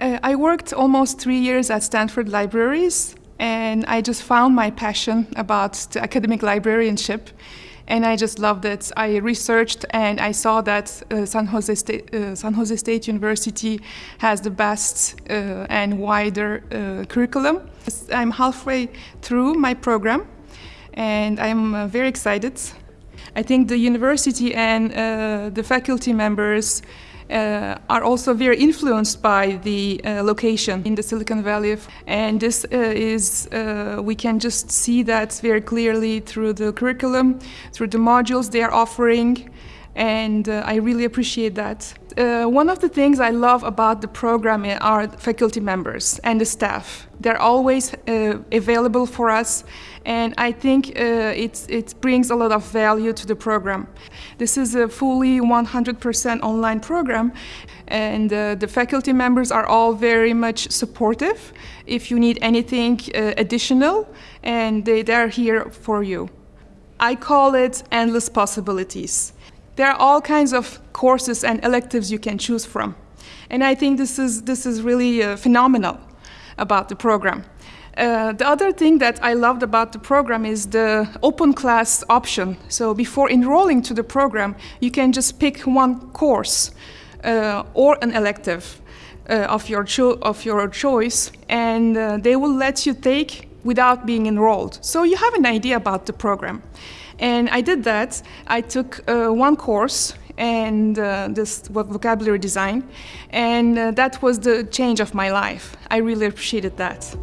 Uh, I worked almost three years at Stanford Libraries, and I just found my passion about the academic librarianship and I just loved it. I researched and I saw that uh, San, Jose State, uh, San Jose State University has the best uh, and wider uh, curriculum. I'm halfway through my program and I'm uh, very excited. I think the university and uh, the faculty members uh, are also very influenced by the uh, location in the Silicon Valley. And this uh, is, uh, we can just see that very clearly through the curriculum, through the modules they are offering, and uh, I really appreciate that. Uh, one of the things I love about the program are faculty members and the staff. They're always uh, available for us and I think uh, it brings a lot of value to the program. This is a fully 100% online program and uh, the faculty members are all very much supportive if you need anything uh, additional and they, they're here for you. I call it endless possibilities. There are all kinds of courses and electives you can choose from. And I think this is, this is really uh, phenomenal about the program. Uh, the other thing that I loved about the program is the open class option. So before enrolling to the program, you can just pick one course uh, or an elective uh, of, your of your choice, and uh, they will let you take without being enrolled. So you have an idea about the program. And I did that. I took uh, one course and uh, this vocabulary design, and uh, that was the change of my life. I really appreciated that.